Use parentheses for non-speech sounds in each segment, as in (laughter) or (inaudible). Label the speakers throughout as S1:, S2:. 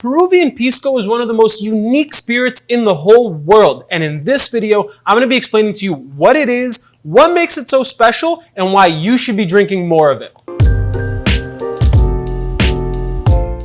S1: Peruvian Pisco is one of the most unique spirits in the whole world. And in this video, I'm going to be explaining to you what it is, what makes it so special, and why you should be drinking more of it.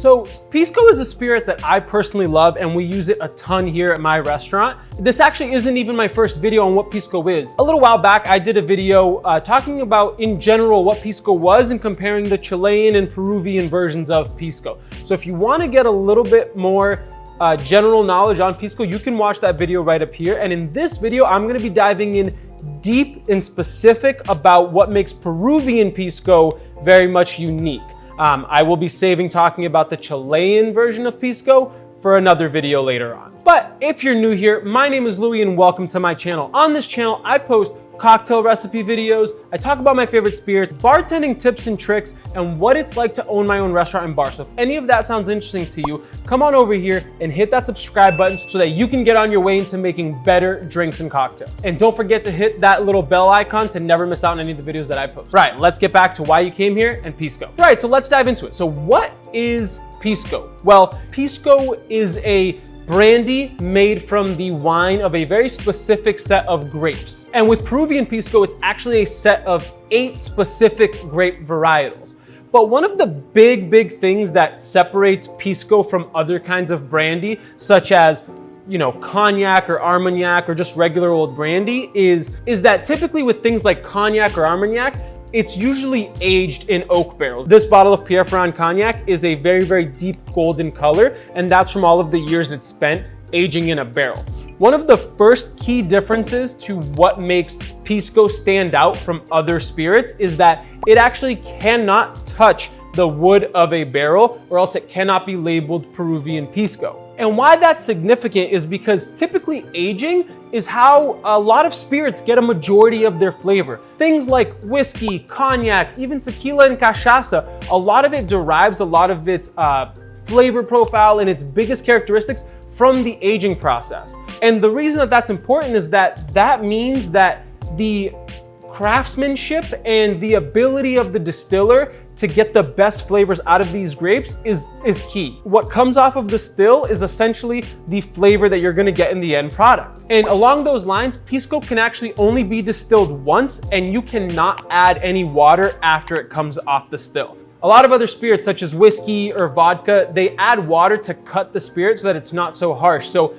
S1: So Pisco is a spirit that I personally love and we use it a ton here at my restaurant. This actually isn't even my first video on what Pisco is. A little while back, I did a video uh, talking about in general what Pisco was and comparing the Chilean and Peruvian versions of Pisco. So if you wanna get a little bit more uh, general knowledge on Pisco, you can watch that video right up here. And in this video, I'm gonna be diving in deep and specific about what makes Peruvian Pisco very much unique. Um, I will be saving talking about the Chilean version of Pisco for another video later on. But if you're new here, my name is Louie and welcome to my channel. On this channel, I post cocktail recipe videos. I talk about my favorite spirits, bartending tips and tricks, and what it's like to own my own restaurant and bar. So if any of that sounds interesting to you, come on over here and hit that subscribe button so that you can get on your way into making better drinks and cocktails. And don't forget to hit that little bell icon to never miss out on any of the videos that I post. Right, let's get back to why you came here and Pisco. Right, so let's dive into it. So what is Pisco? Well, Pisco is a brandy made from the wine of a very specific set of grapes. And with Peruvian Pisco, it's actually a set of eight specific grape varietals. But one of the big, big things that separates Pisco from other kinds of brandy, such as you know, cognac or Armagnac or just regular old brandy is, is that typically with things like cognac or Armagnac, it's usually aged in oak barrels. This bottle of Pierre Ferrand Cognac is a very, very deep golden color, and that's from all of the years it's spent aging in a barrel. One of the first key differences to what makes Pisco stand out from other spirits is that it actually cannot touch the wood of a barrel or else it cannot be labeled Peruvian Pisco. And why that's significant is because typically aging is how a lot of spirits get a majority of their flavor. Things like whiskey, cognac, even tequila and cachaça, a lot of it derives a lot of its uh, flavor profile and its biggest characteristics from the aging process. And the reason that that's important is that that means that the craftsmanship and the ability of the distiller to get the best flavors out of these grapes is, is key. What comes off of the still is essentially the flavor that you're gonna get in the end product. And along those lines, Pisco can actually only be distilled once and you cannot add any water after it comes off the still. A lot of other spirits such as whiskey or vodka, they add water to cut the spirit so that it's not so harsh. So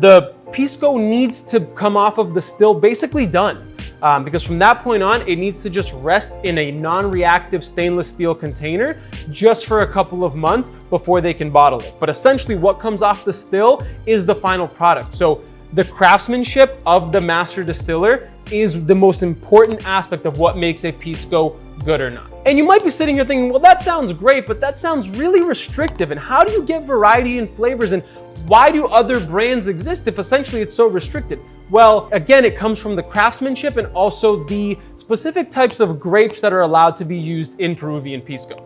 S1: the Pisco needs to come off of the still basically done um, because from that point on, it needs to just rest in a non-reactive stainless steel container just for a couple of months before they can bottle it. But essentially what comes off the still is the final product. So the craftsmanship of the master distiller is the most important aspect of what makes a Pisco good or not. And you might be sitting here thinking, well, that sounds great, but that sounds really restrictive. And how do you get variety and flavors? And why do other brands exist if essentially it's so restricted? Well, again, it comes from the craftsmanship and also the specific types of grapes that are allowed to be used in Peruvian Pisco.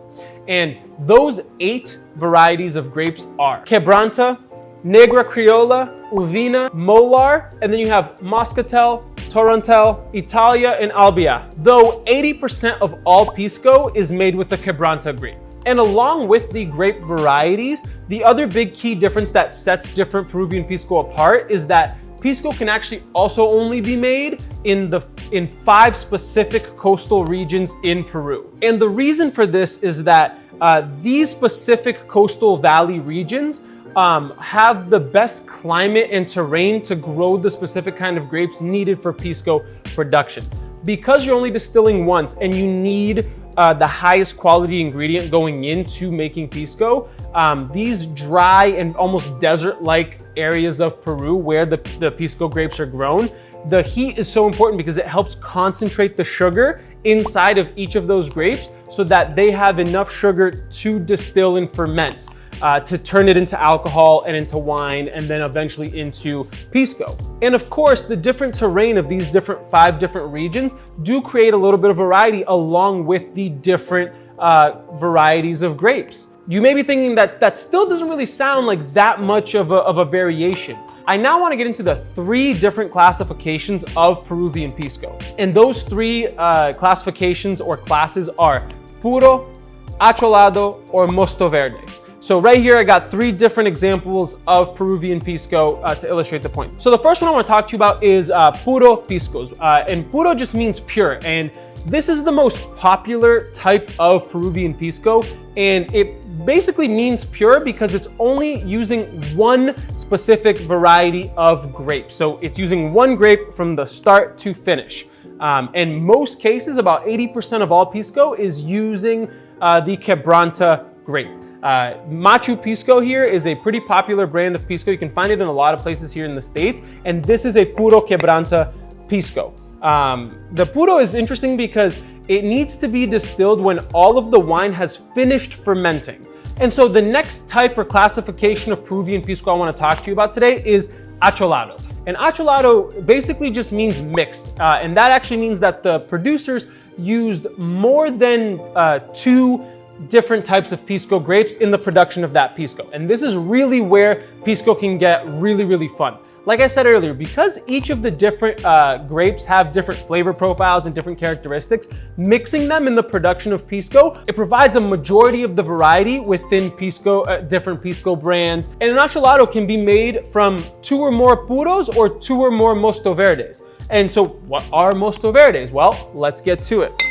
S1: And those eight varieties of grapes are Quebranta, Negra Criolla, Uvina, Mollar, and then you have Moscatel, Torontel, Italia, and Albilla. Though 80% of all Pisco is made with the Quebranta grape. And along with the grape varieties, the other big key difference that sets different Peruvian Pisco apart is that Pisco can actually also only be made in the in five specific coastal regions in Peru. And the reason for this is that uh, these specific coastal valley regions um, have the best climate and terrain to grow the specific kind of grapes needed for Pisco production. Because you're only distilling once and you need uh, the highest quality ingredient going into making Pisco, um, these dry and almost desert-like areas of Peru where the, the Pisco grapes are grown, the heat is so important because it helps concentrate the sugar inside of each of those grapes so that they have enough sugar to distill and ferment uh, to turn it into alcohol and into wine and then eventually into pisco. And of course, the different terrain of these different five different regions do create a little bit of variety along with the different uh, varieties of grapes. You may be thinking that that still doesn't really sound like that much of a, of a variation. I now want to get into the three different classifications of Peruvian Pisco. And those three uh, classifications or classes are Puro, Acholado, or Mosto Verde. So right here, I got three different examples of Peruvian pisco uh, to illustrate the point. So the first one I want to talk to you about is uh, puro piscos. Uh, and puro just means pure. And this is the most popular type of Peruvian pisco. And it basically means pure because it's only using one specific variety of grape. So it's using one grape from the start to finish. Um, in most cases, about 80% of all pisco is using uh, the Quebranta grape. Uh, Machu Pisco here is a pretty popular brand of Pisco. You can find it in a lot of places here in the States. And this is a Puro Quebranta Pisco. Um, the Puro is interesting because it needs to be distilled when all of the wine has finished fermenting. And so the next type or classification of Peruvian Pisco I wanna to talk to you about today is acholado. And acholado basically just means mixed. Uh, and that actually means that the producers used more than uh, two different types of Pisco grapes in the production of that Pisco. And this is really where Pisco can get really, really fun. Like I said earlier, because each of the different uh, grapes have different flavor profiles and different characteristics, mixing them in the production of Pisco, it provides a majority of the variety within Pisco, uh, different Pisco brands. And an acholado can be made from two or more puros or two or more Mosto Verdes. And so what are Mosto Verdes? Well, let's get to it.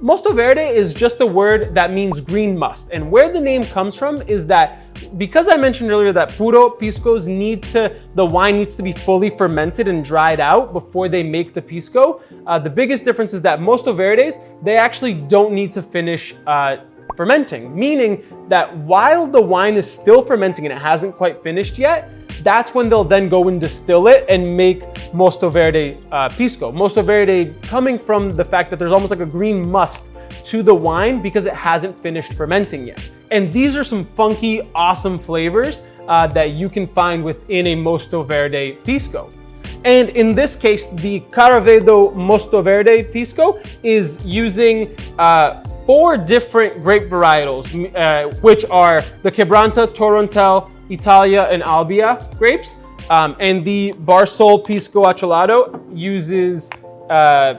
S1: Mosto Verde is just a word that means green must. And where the name comes from is that because I mentioned earlier that puro piscos need to, the wine needs to be fully fermented and dried out before they make the pisco. Uh, the biggest difference is that Mosto Verdes, they actually don't need to finish uh, fermenting, meaning that while the wine is still fermenting and it hasn't quite finished yet, that's when they'll then go and distill it and make Mosto Verde uh, Pisco. Mosto Verde coming from the fact that there's almost like a green must to the wine because it hasn't finished fermenting yet. And these are some funky, awesome flavors uh, that you can find within a Mosto Verde Pisco. And in this case, the Caravedo Mosto Verde Pisco is using uh, four different grape varietals, uh, which are the Quebranta, Torontel, Italia, and Albilla grapes. Um, and the Barsol Pisco Acholado uses uh,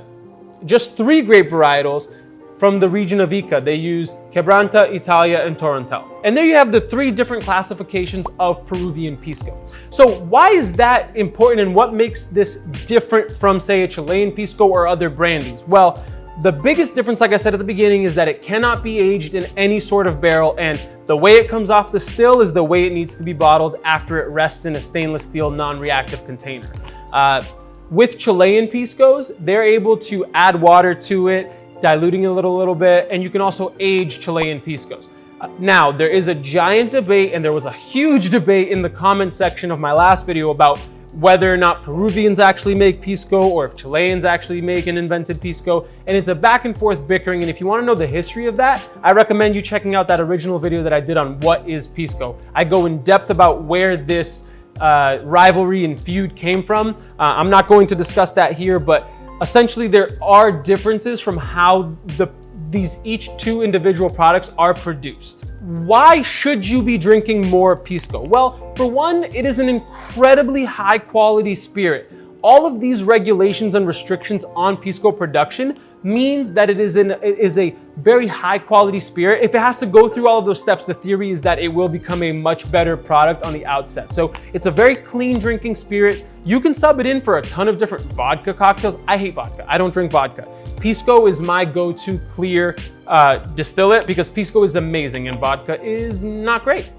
S1: just three grape varietals from the region of Ica. They use Quebranta, Italia, and Torontel. And there you have the three different classifications of Peruvian Pisco. So why is that important and what makes this different from say a Chilean Pisco or other brandies? Well, the biggest difference, like I said at the beginning, is that it cannot be aged in any sort of barrel and the way it comes off the still is the way it needs to be bottled after it rests in a stainless steel non-reactive container. Uh, with Chilean Piscos, they're able to add water to it, diluting it a little, little bit, and you can also age Chilean Piscos. Uh, now, there is a giant debate and there was a huge (laughs) debate in the comment section of my last video about whether or not Peruvians actually make Pisco or if Chileans actually make an invented Pisco. And it's a back and forth bickering. And if you wanna know the history of that, I recommend you checking out that original video that I did on what is Pisco. I go in depth about where this uh, rivalry and feud came from. Uh, I'm not going to discuss that here, but essentially there are differences from how the these each two individual products are produced. Why should you be drinking more Pisco? Well, for one, it is an incredibly high quality spirit. All of these regulations and restrictions on Pisco production means that it is, an, it is a very high quality spirit. If it has to go through all of those steps, the theory is that it will become a much better product on the outset. So it's a very clean drinking spirit. You can sub it in for a ton of different vodka cocktails. I hate vodka. I don't drink vodka. Pisco is my go-to clear uh, distillate because Pisco is amazing and vodka is not great.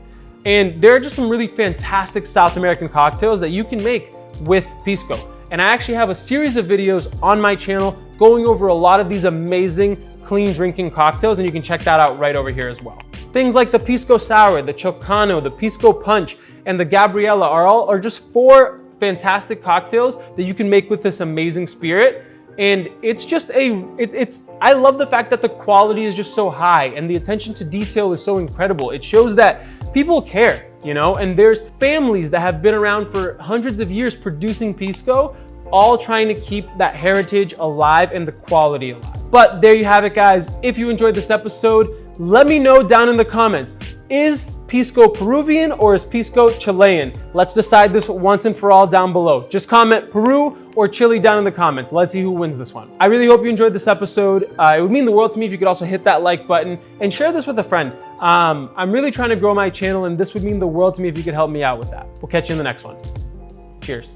S1: And there are just some really fantastic South American cocktails that you can make with Pisco. And I actually have a series of videos on my channel going over a lot of these amazing clean drinking cocktails and you can check that out right over here as well. Things like the Pisco Sour, the Chilcano, the Pisco Punch, and the Gabriella are all are just four fantastic cocktails that you can make with this amazing spirit. And it's just a, it, it's, I love the fact that the quality is just so high and the attention to detail is so incredible. It shows that people care, you know, and there's families that have been around for hundreds of years producing Pisco all trying to keep that heritage alive and the quality alive. But there you have it, guys. If you enjoyed this episode, let me know down in the comments. Is Pisco Peruvian or is Pisco Chilean? Let's decide this once and for all down below. Just comment Peru or Chile down in the comments. Let's see who wins this one. I really hope you enjoyed this episode. Uh, it would mean the world to me if you could also hit that like button and share this with a friend. Um, I'm really trying to grow my channel and this would mean the world to me if you could help me out with that. We'll catch you in the next one. Cheers.